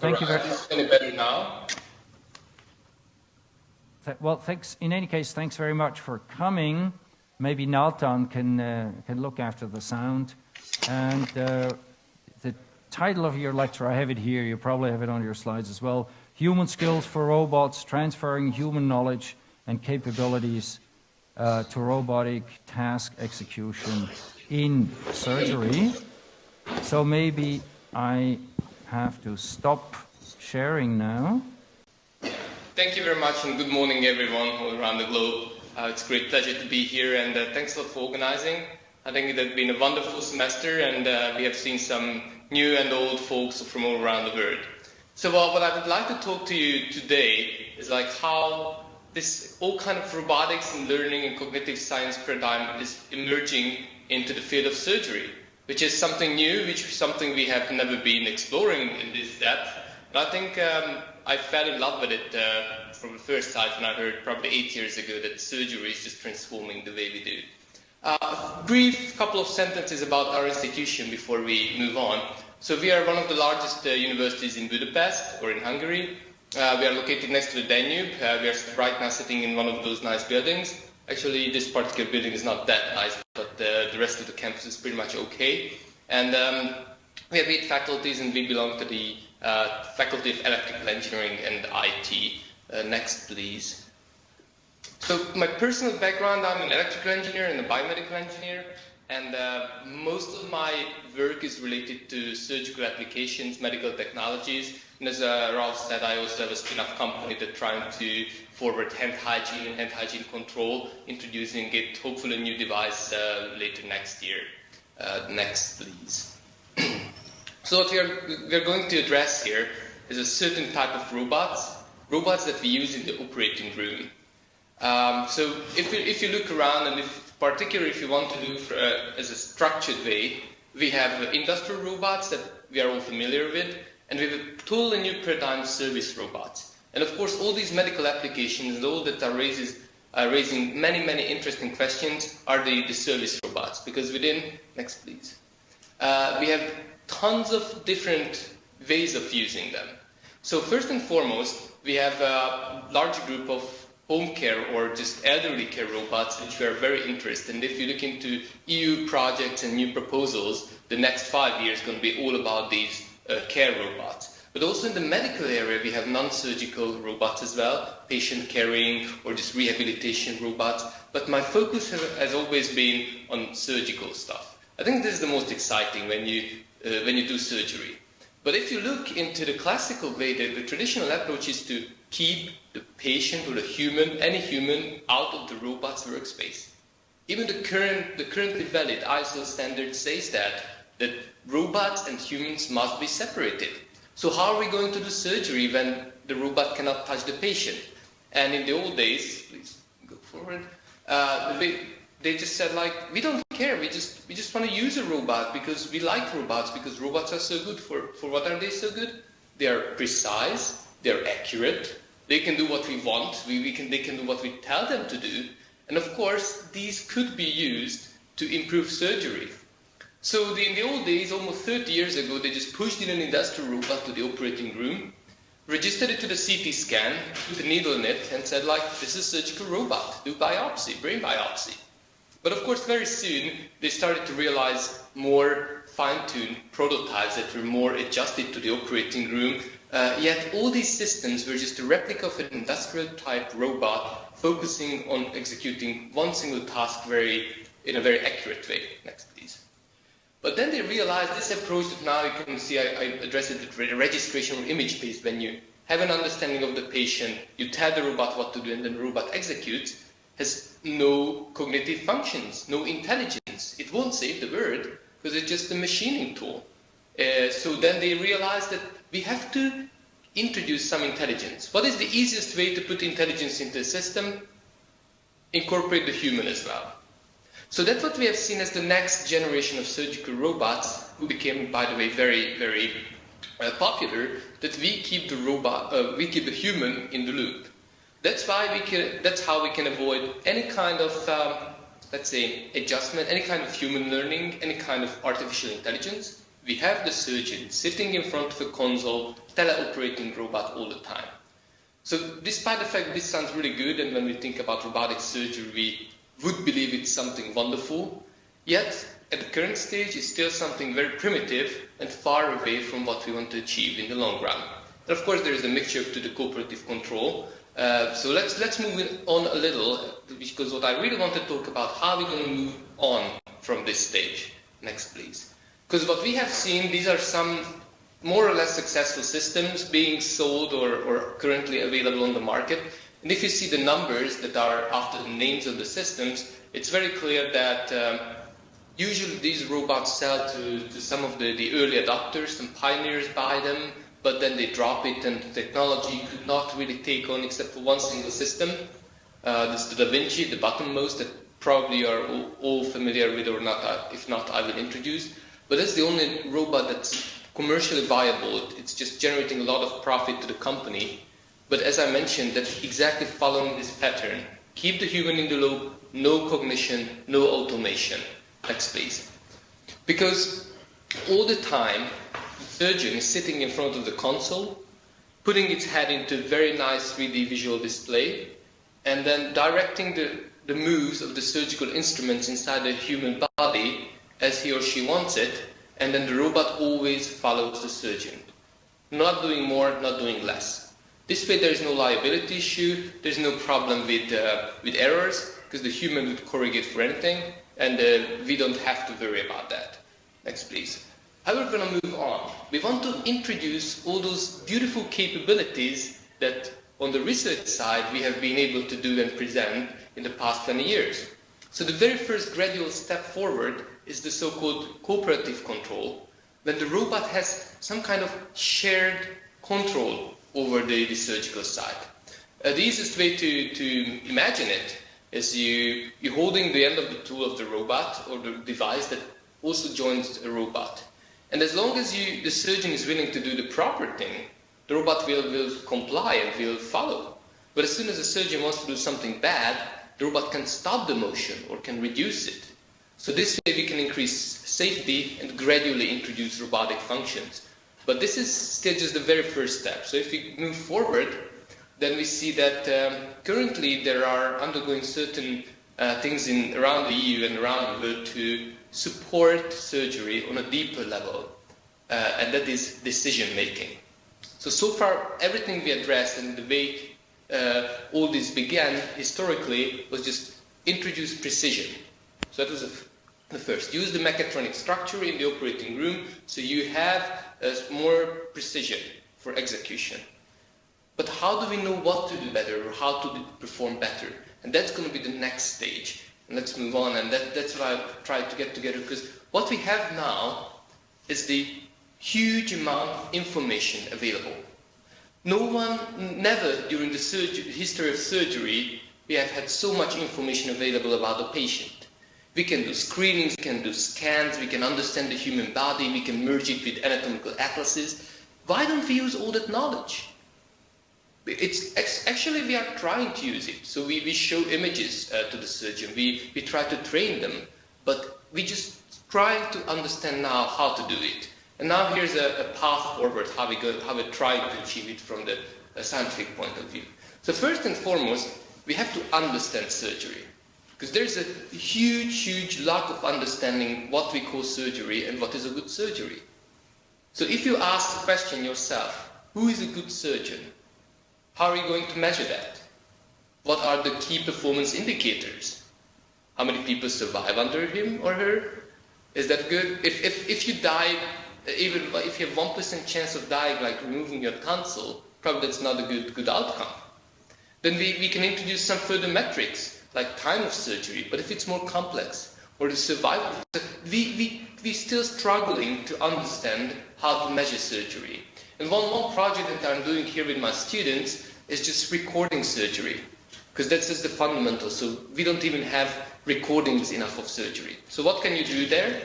Thank you very much. Any better now? Well, thanks. In any case, thanks very much for coming. Maybe Naltan can uh, can look after the sound. And uh, the title of your lecture, I have it here. You probably have it on your slides as well. Human skills for robots, transferring human knowledge and capabilities uh, to robotic task execution in surgery. So maybe I have to stop sharing now. Thank you very much and good morning everyone all around the globe. Uh, it's a great pleasure to be here and uh, thanks a lot for organizing. I think it has been a wonderful semester and uh, we have seen some new and old folks from all around the world. So uh, what I would like to talk to you today is like how this all kind of robotics and learning and cognitive science paradigm is emerging into the field of surgery, which is something new, which is something we have never been exploring in this depth. And I think um, I fell in love with it uh, from the first time when I heard probably eight years ago that surgery is just transforming the way we do. Uh, brief couple of sentences about our institution before we move on. So we are one of the largest uh, universities in Budapest or in Hungary. Uh, we are located next to the Danube. Uh, we are right now sitting in one of those nice buildings. Actually, this particular building is not that nice, but uh, the rest of the campus is pretty much okay. And um, we have eight faculties and we belong to the uh, Faculty of Electrical Engineering and IT. Uh, next, please. So my personal background, I'm an electrical engineer and a biomedical engineer, and uh, most of my work is related to surgical applications, medical technologies, and as uh, Ralph said, I also have a spin-off company that's trying to forward hand hygiene and hand hygiene control, introducing it, hopefully a new device uh, later next year. Uh, next, please. So what we are, we are going to address here is a certain type of robots, robots that we use in the operating room. Um, so if you, if you look around, and if, particularly if you want to do for, uh, as a structured way, we have industrial robots that we are all familiar with, and we have a totally new paradigm service robots. And of course, all these medical applications and all that are raises, raising many, many interesting questions are the, the service robots. Because within, next please, uh, we have tons of different ways of using them. So first and foremost, we have a large group of home care or just elderly care robots, which we are very interested in. If you look into EU projects and new proposals, the next five years is going to be all about these uh, care robots. But also in the medical area, we have non-surgical robots as well, patient carrying or just rehabilitation robots. But my focus has, always been on surgical stuff. I think this is the most exciting when you uh, when you do surgery. But if you look into the classical way, the, the traditional approach is to keep the patient or the human, any human, out of the robot's workspace. Even the current, the currently valid ISO standard says that, that robots and humans must be separated. So how are we going to do surgery when the robot cannot touch the patient? And in the old days, please go forward, uh, the, they just said like, we don't care. We just we just want to use a robot because we like robots because robots are so good. For for what are they so good? They are precise. They're accurate. They can do what we want. We, we can they can do what we tell them to do. And of course, these could be used to improve surgery. So the, in the old days, almost 30 years ago, they just pushed in an industrial robot to the operating room, registered it to the CT scan, put a needle in it, and said like, this is a surgical robot, do biopsy, brain biopsy. But of course, very soon, they started to realize more fine-tuned prototypes that were more adjusted to the operating room. Uh, yet all these systems were just a replica of an industrial-type robot focusing on executing one single task very, in a very accurate way. Next, please. But then they realized this approach that now you can see I, I it with registration or image-based when you have an understanding of the patient, you tell the robot what to do, and then the robot executes, has no cognitive functions, no intelligence. It won't save the world because it's just a machining tool. Uh, so then they realized that we have to introduce some intelligence. What is the easiest way to put intelligence into a system? Incorporate the human as well. So that's what we have seen as the next generation of surgical robots, who became, by the way, very, very uh, popular, that we keep the robot, uh, we keep the human in the loop. That's why we can, that's how we can avoid any kind of, um, let's say, adjustment, any kind of human learning, any kind of artificial intelligence. we have the surgeon sitting in front of a console, teleoperating robot all the time. So despite the fact this sounds really good, and when we think about robotic surgery, we would believe it's something wonderful, yet at the current stage it's still something very primitive and far away from what we want to achieve in the long run. And of course there is a mixture to the cooperative control, uh, so let's, let's move on a little, because what I really want to talk about, how we're going to move on from this stage. Next, please. Because what we have seen, these are some more or less successful systems being sold or, or currently available on the market. And if you see the numbers that are after the names of the systems, it's very clear that um, usually these robots sell to, to some of the, the early adopters, some pioneers buy them, but then they drop it and the technology could not really take on except for one single system. Uh, this is the Da Vinci, the bottommost that probably you are all, all familiar with or not, uh, if not I will introduce. But that's the only robot that's commercially viable. It's just generating a lot of profit to the company. But as I mentioned, that's exactly following this pattern. Keep the human in the loop, no cognition, no automation. Next please. Because all the time, the surgeon is sitting in front of the console, putting its head into a very nice 3D visual display, and then directing the, the moves of the surgical instruments inside the human body as he or she wants it, and then the robot always follows the surgeon. Not doing more, not doing less. This way there is no liability issue, there's no problem with, uh, with errors, because the human would corrigate for anything, and uh, we don't have to worry about that. Next, please. How are we're going to move on. We want to introduce all those beautiful capabilities that on the research side we have been able to do and present in the past 20 years. So the very first gradual step forward is the so-called cooperative control, when the robot has some kind of shared control over the, surgical site. Uh, the easiest way to, to imagine it is you, you holding the end of the tool of the robot or the device that also joins a robot. And as long as you, the surgeon is willing to do the proper thing, the robot will, will comply and will follow. But as soon as the surgeon wants to do something bad, the robot can stop the motion or can reduce it. So this way we can increase safety and gradually introduce robotic functions. But this is still just the very first step. So if we move forward, then we see that um, currently there are undergoing certain uh, things in, around the EU and around the world to support surgery on a deeper level, uh, and that is decision making. So, so far, everything we addressed and the way uh, all this began historically was just introduce precision. So that was first. Use the mechatronic structure in the operating room so you have uh, more precision for execution. But how do we know what to do better or how to perform better? And that's going to be the next stage And let's move on. And that, that's what I've tried to get together because what we have now is the huge amount of information available. No one, never during the history of surgery, we have had so much information available about the patient. We can do screenings, we can do scans, we can understand the human body, we can merge it with anatomical atlases. Why don't we use all that knowledge? it's actually we are trying to use it. So we, we show images uh, to the surgeon. We, we try to train them, but we just try to understand now how to do it. And now here's a, a path forward, how we, go, how we try to achieve it from the scientific point of view. So first and foremost, we have to understand surgery. Because there's a huge, huge lack of understanding what we call surgery and what is a good surgery. So if you ask the question yourself, who is a good surgeon? How are you going to measure that? What are the key performance indicators? How many people survive under him or her? Is that good? If, if, if you die, even if you have 1% chance of dying, like removing your tonsil, probably that's not a good, good outcome. Then we, we can introduce some further metrics, like time of surgery, but if it's more complex, or the survival, we, we, we're still struggling to understand how to measure surgery. And one, one project that I'm doing here with my students is just recording surgery, because that's just the fundamental. So we don't even have recordings enough of surgery. So what can you do there?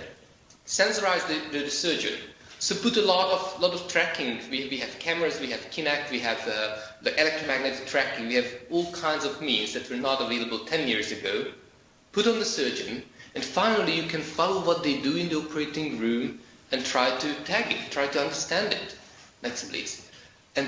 Sensorize the, the, the surgeon. So put a lot of lot of tracking. We, we have cameras, we have Kinect, we have uh, the electromagnetic tracking, we have all kinds of means that were not available 10 years ago. Put on the surgeon, and finally you can follow what they do in the operating room and try to tag it, try to understand it. Next, please. And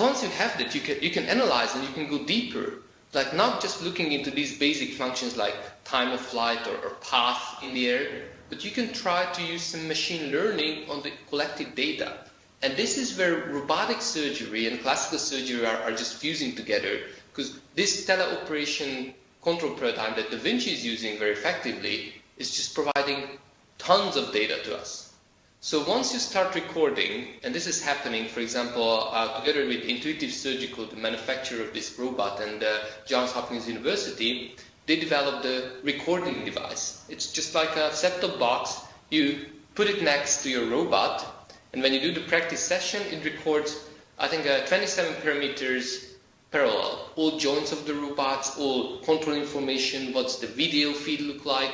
once you have that, you can, you can analyze and you can go deeper. Like not just looking into these basic functions like time of flight or, or path in the air, but you can try to use some machine learning on the collected data. And this is where robotic surgery and classical surgery are, are just fusing together because this teleoperation control paradigm that Da Vinci is using very effectively is just providing tons of data to us. So once you start recording, and this is happening, for example, uh, together with Intuitive Surgical, the manufacturer of this robot, and uh, Johns Hopkins University, they developed a recording device. It's just like a set-top box. You put it next to your robot, and when you do the practice session, it records, I think, uh, 27 parameters parallel. All joints of the robots, all control information, what's the video feed look like,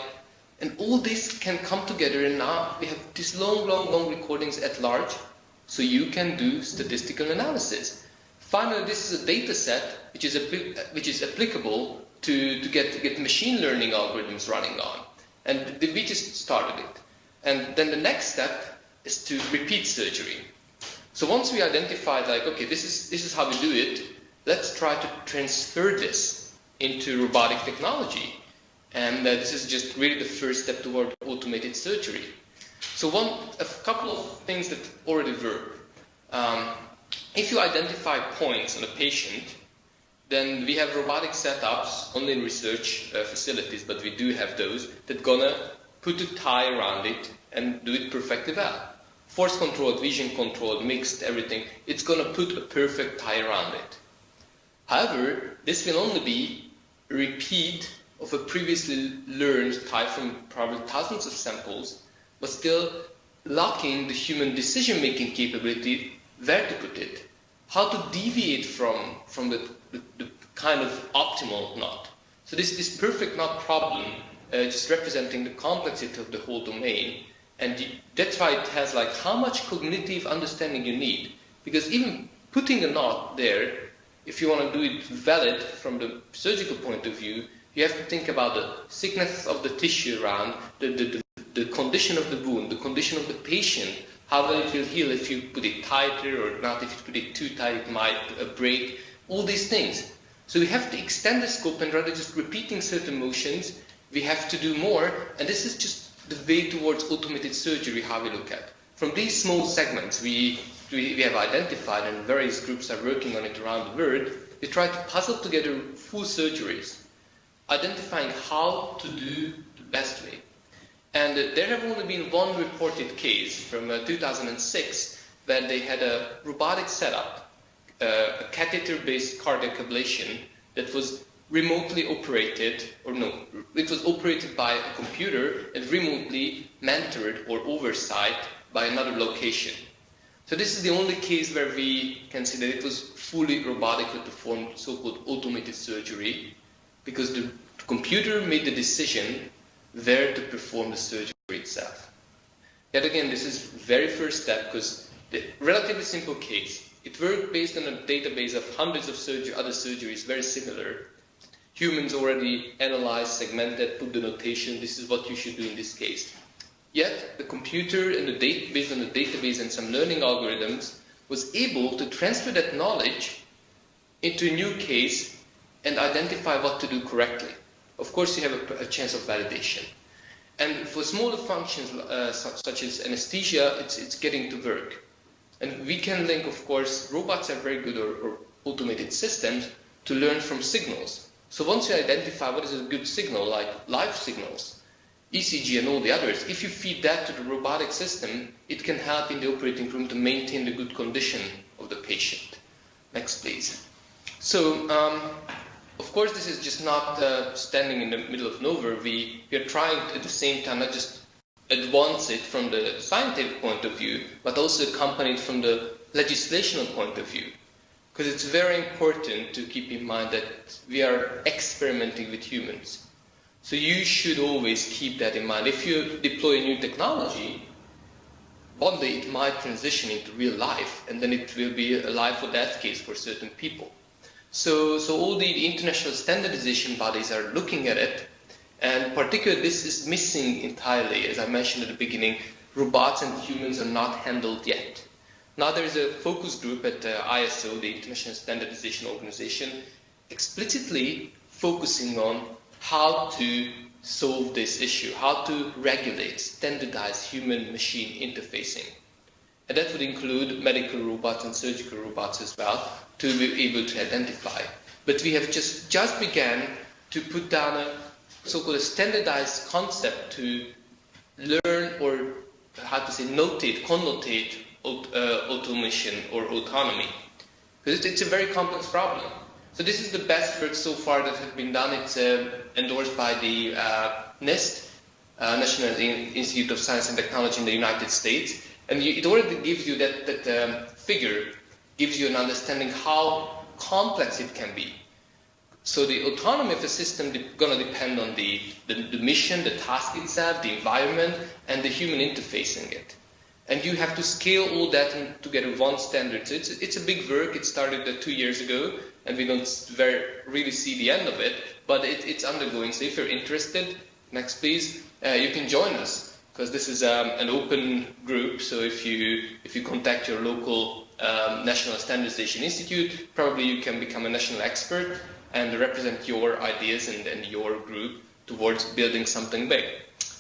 and all this can come together and now we have these long, long, long recordings at large, so you can do statistical analysis. Finally, this is a data set which is, which is applicable to, to, get, to get machine learning algorithms running on. And we just started it. And then the next step is to repeat surgery. So once we identified like, okay, this is, this is how we do it, let's try to transfer this into robotic technology. And uh, this is just really the first step toward automated surgery. So one, a couple of things that already work. Um, if you identify points on a patient, then we have robotic setups, only in research uh, facilities, but we do have those, that gonna put a tie around it and do it perfectly well. Force controlled, vision controlled, mixed, everything. It's gonna put a perfect tie around it. However, this will only be a repeat of a previously learned tie from probably thousands of samples, but still lacking the human decision-making capability where to put it, how to deviate from, from the, the, the kind of optimal knot. So this, this perfect knot problem, uh, just representing the complexity of the whole domain, and that's why it has like how much cognitive understanding you need. Because even putting a knot there, if you want to do it valid from the surgical point of view, you have to think about the thickness of the tissue around, the, the, the, the condition of the wound, the condition of the patient, how well it will heal if you put it tighter or not, if you put it too tight it might uh, break, all these things. So we have to extend the scope and rather just repeating certain motions, we have to do more, and this is just the way towards automated surgery, how we look at. From these small segments we, we, we have identified, and various groups are working on it around the world, we try to puzzle together full surgeries identifying how to do the best way. And uh, there have only been one reported case from uh, 2006 where they had a robotic setup, uh, a catheter-based cardiac ablation that was remotely operated, or no, it was operated by a computer and remotely mentored or oversight by another location. So this is the only case where we can say that it was fully robotically performed, so-called automated surgery, because the computer made the decision where to perform the surgery itself. Yet again, this is very first step because the relatively simple case. It worked based on a database of hundreds of surgery, other surgeries, very similar. Humans already analyzed, segmented, put the notation, this is what you should do in this case. Yet, the computer and the data, based on the database and some learning algorithms, was able to transfer that knowledge into a new case and identify what to do correctly. Of course, you have a, a chance of validation. And for smaller functions uh, such as anesthesia, it's, it's getting to work. And we can link, of course, robots are very good or, or automated systems to learn from signals. So once you identify what is a good signal, like live signals, ECG and all the others, if you feed that to the robotic system, it can help in the operating room to maintain the good condition of the patient. Next, please. So um, of course, this is just not uh, standing in the middle of nowhere. We, we are trying to, at the same time not just advance it from the scientific point of view, but also accompany it from the legislational point of view. Because it's very important to keep in mind that we are experimenting with humans. So you should always keep that in mind. If you deploy a new technology, one day it might transition into real life, and then it will be a life or death case for certain people. So, so all the international standardization bodies are looking at it, and particularly this is missing entirely, as I mentioned at the beginning, robots and humans are not handled yet. Now there is a focus group at uh, ISO, the International Standardization Organization, explicitly focusing on how to solve this issue, how to regulate, standardize human-machine interfacing. And that would include medical robots and surgical robots as well, to be able to identify. But we have just, just began to put down a so-called standardized concept to learn or how to say notate, connotate uh, automation or autonomy. Because it's a very complex problem. So this is the best work so far that has been done. It's uh, endorsed by the uh, NIST, uh, National Institute of Science and Technology in the United States. And it already gives you that, that um, figure, gives you an understanding how complex it can be. So the autonomy of a system is going to depend on the, the, the, mission, the task itself, the environment, and the human interfacing it. And you have to scale all that to get one standard. So it's, it's a big work. It started uh, two years ago, and we don't very, really see the end of it, but it, it's undergoing. So if you're interested, next please, uh, you can join us because this is um, an open group. So if you if you contact your local um, National Standardization Institute, probably you can become a national expert and represent your ideas and, and your group towards building something big.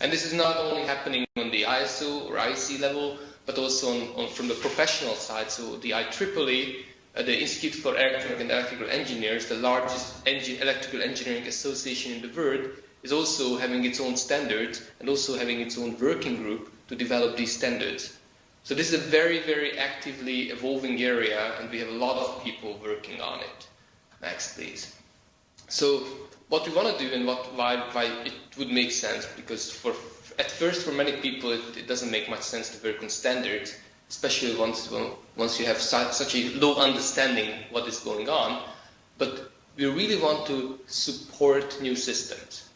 And this is not only happening on the ISO or IEC level, but also on, on from the professional side. So the IEEE uh, the Institute for Electronic and Electrical Engineers, the largest engine, electrical engineering association in the world, is also having its own standards and also having its own working group to develop these standards. So this is a very, very actively evolving area and we have a lot of people working on it. Next, please. So what we want to do and what, why, why it would make sense, because for, at first for many people it, it doesn't make much sense to work on standards, especially once, once you have such a low understanding what is going on. But we really want to support new systems.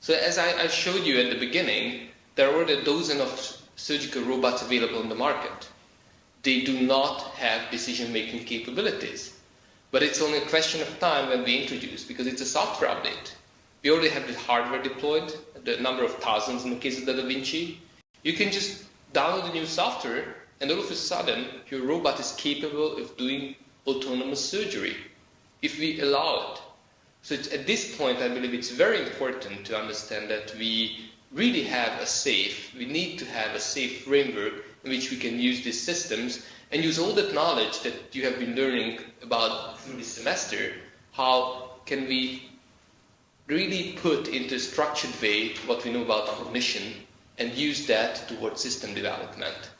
So as I, I showed you at the beginning, there are already a dozen of surgical robots available on the market. They do not have decision-making capabilities. But it's only a question of time when we introduce, because it's a software update. We already have the hardware deployed, the number of thousands in the case of the Da Vinci. You can just download the new software and all of a sudden your robot is capable of doing autonomous surgery if we allow it. So at this point, I believe it's very important to understand that we really have a safe, we need to have a safe framework in which we can use these systems and use all that knowledge that you have been learning about through this semester, how can we really put into a structured way what we know about cognition and use that towards system development.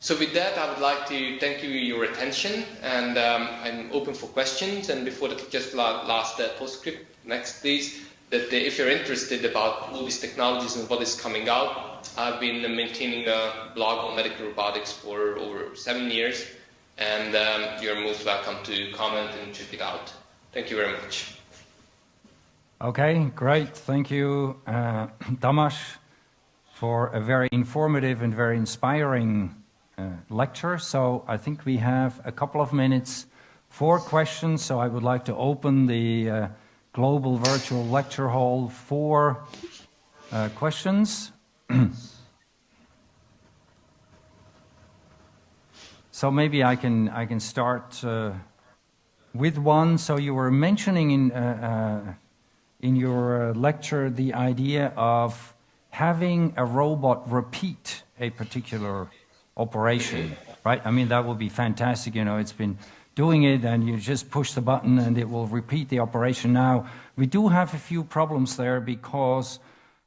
So with that, I would like to thank you for your attention, and um, I'm open for questions. And before that, just last uh, postscript, next please, that uh, if you're interested about all these technologies and what is coming out, I've been maintaining a blog on medical robotics for over seven years, and um, you're most welcome to comment and check it out. Thank you very much. Okay, great. Thank you, uh, for a very informative and very inspiring uh, lecture. So I think we have a couple of minutes for questions. So I would like to open the uh, global virtual lecture hall for uh, questions. so maybe I can I can start uh, with one. So you were mentioning in uh, uh, in your lecture the idea of having a robot repeat a particular operation, right? I mean, that would be fantastic. You know, it's been doing it and you just push the button and it will repeat the operation. Now, we do have a few problems there because,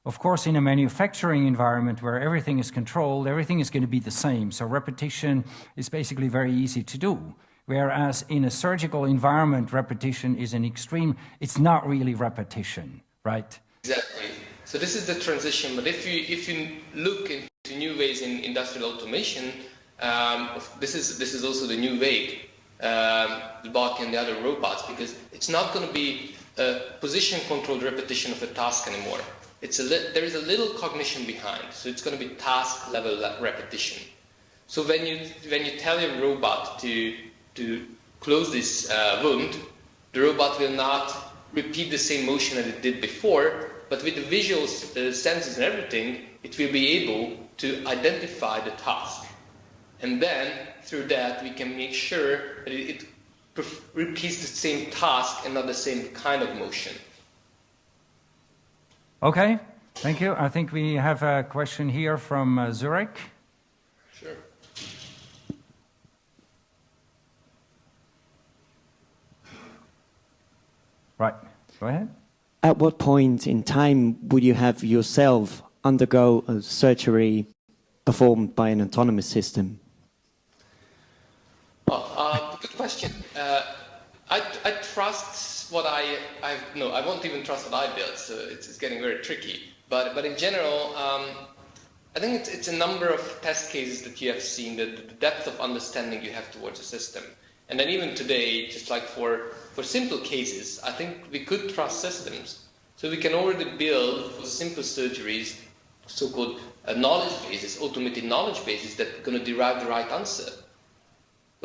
of course, in a manufacturing environment where everything is controlled, everything is going to be the same. So repetition is basically very easy to do. Whereas in a surgical environment, repetition is an extreme, it's not really repetition, right? Exactly. So this is the transition, but if you, if you look into new ways in industrial automation, um, this is this is also the new way, um, the bot and the other robots, because it's not going to be a position-controlled repetition of a task anymore. It's a there is a little cognition behind, so it's going to be task-level repetition. So when you when you tell your robot to to close this uh, wound, the robot will not repeat the same motion as it did before, but with the visual uh, senses and everything, it will be able to identify the task. And then through that, we can make sure that it, it repeats the same task and not the same kind of motion. Okay, thank you. I think we have a question here from uh, Zurich. Sure. Right, go ahead. At what point in time would you have yourself undergo a surgery performed by an autonomous system? Oh, uh, good question. Uh, I, I, trust what I, I no, I won't even trust what I built, so it's, it's getting very tricky. But, but in general, um, I think it's, it's, a number of test cases that you have seen, the, the depth of understanding you have towards a system. And then even today, just like for, for simple cases, I think we could trust systems. So we can already build for simple surgeries so-called uh, knowledge bases, automated knowledge bases that are going to derive the right answer.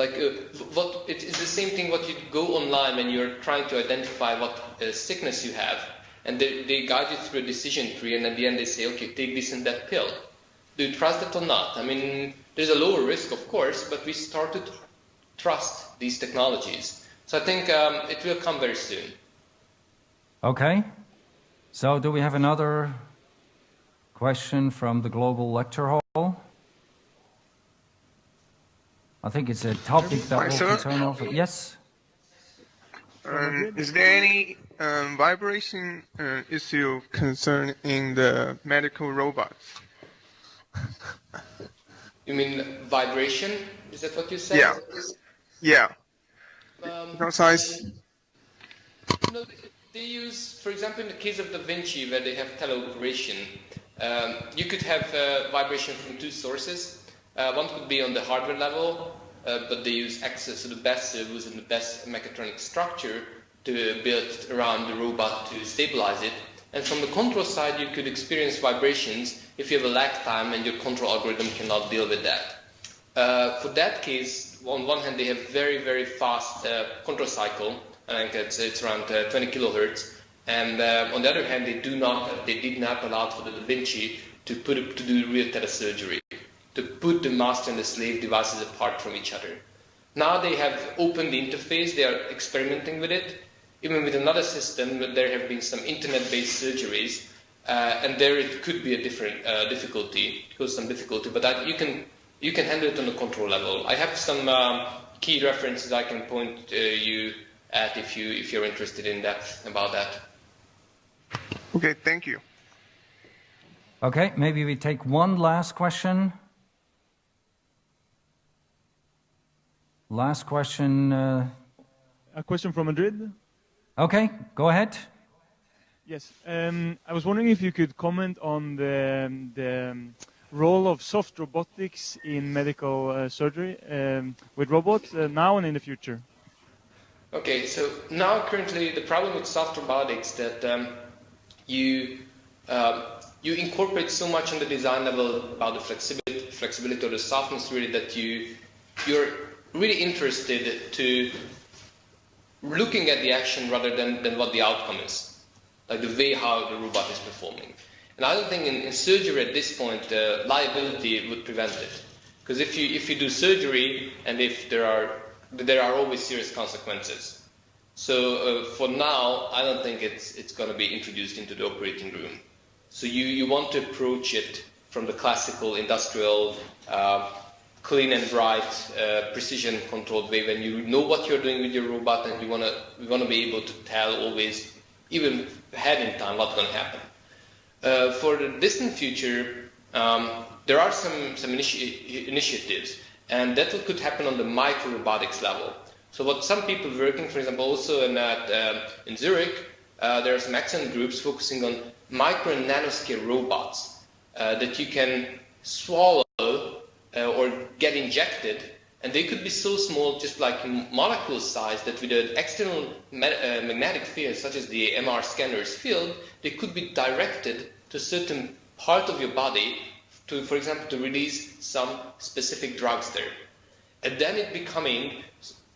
Like uh, what it's the same thing. What you go online when you're trying to identify what uh, sickness you have, and they, they guide you through a decision tree, and at the end they say, okay, take this and that pill. Do you trust it or not? I mean, there's a lower risk, of course, but we started to trust these technologies. So I think um, it will come very soon. Okay. So do we have another question from the Global Lecture Hall? I think it's a topic that will concern all. Yes. Um, is there any um, vibration uh, issue concerning the medical robots? You mean vibration? Is that what you said? Yeah. Yeah. Um, no size. No, they use, for example, in the case of Da Vinci, where they have teleoperation, um, you could have uh, vibration from two sources. Uh, one could be on the hardware level, uh, but they use access to the best servos and the best mechatronic structure to build around the robot to stabilize it. And from the control side, you could experience vibrations if you have a lag time and your control algorithm cannot deal with that. Uh, for that case, on one hand, they have very, very fast uh, control cycle. I think it's, it's around uh, 20 kilohertz. And uh, on the other hand, they do not, they did not allow for the Da Vinci to put to do real telesurgery, to put the master and the slave devices apart from each other. Now they have opened the interface, they are experimenting with it. Even with another system, there have been some internet-based surgeries, uh, and there it could be a different uh, difficulty, cause some difficulty, but that you can you can handle it on the control level. I have some um, key references I can point uh, you at if you if you're interested in depth about that. Okay, thank you. Okay, maybe we take one last question. Last question. Uh... A question from Madrid. Okay, go ahead. Yes, um, I was wondering if you could comment on the, the um, role of soft robotics in medical uh, surgery um, with robots uh, now and in the future. Okay, so now currently the problem with soft robotics that um, you um, you incorporate so much on the design level about the flexibility, flexibility or the softness really that you you're really interested to looking at the action rather than, than what the outcome is, like the way how the robot is performing. And I don't think in, in surgery at this point uh, liability would prevent it, because if you if you do surgery and if there are there are always serious consequences. So uh, for now, I don't think it's, it's going to be introduced into the operating room. So you, you want to approach it from the classical industrial, uh, clean and bright, uh, precision controlled way when you know what you're doing with your robot and you want to you want to be able to tell always, even ahead in time, what's going to happen. Uh, for the distant future, um, there are some, some initi initiatives, and that could happen on the micro robotics level. So what some people working, for example, also in, at, um, in Zurich, uh, there are some excellent groups focusing on micro and nanoscale robots uh, that you can swallow uh, or get injected, and they could be so small, just like molecule size, that with an external ma uh, magnetic field, such as the MR scanner's field, they could be directed to certain part of your body, to, for example, to release some specific drugs there. And then it becoming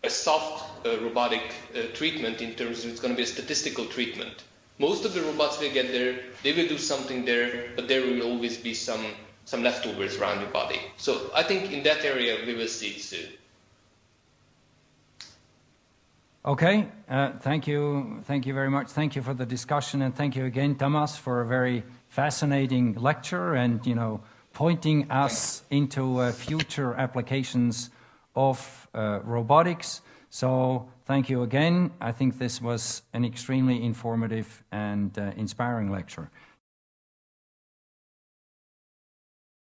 a soft uh, robotic uh, treatment in terms of it's going to be a statistical treatment. Most of the robots will get there, they will do something there, but there will always be some some leftovers around your body. So I think in that area we will see soon. Okay, uh, thank you, thank you very much. Thank you for the discussion, and thank you again, Thomas, for a very fascinating lecture and you know pointing us into uh, future applications of uh, robotics. So thank you again. I think this was an extremely informative and uh, inspiring lecture.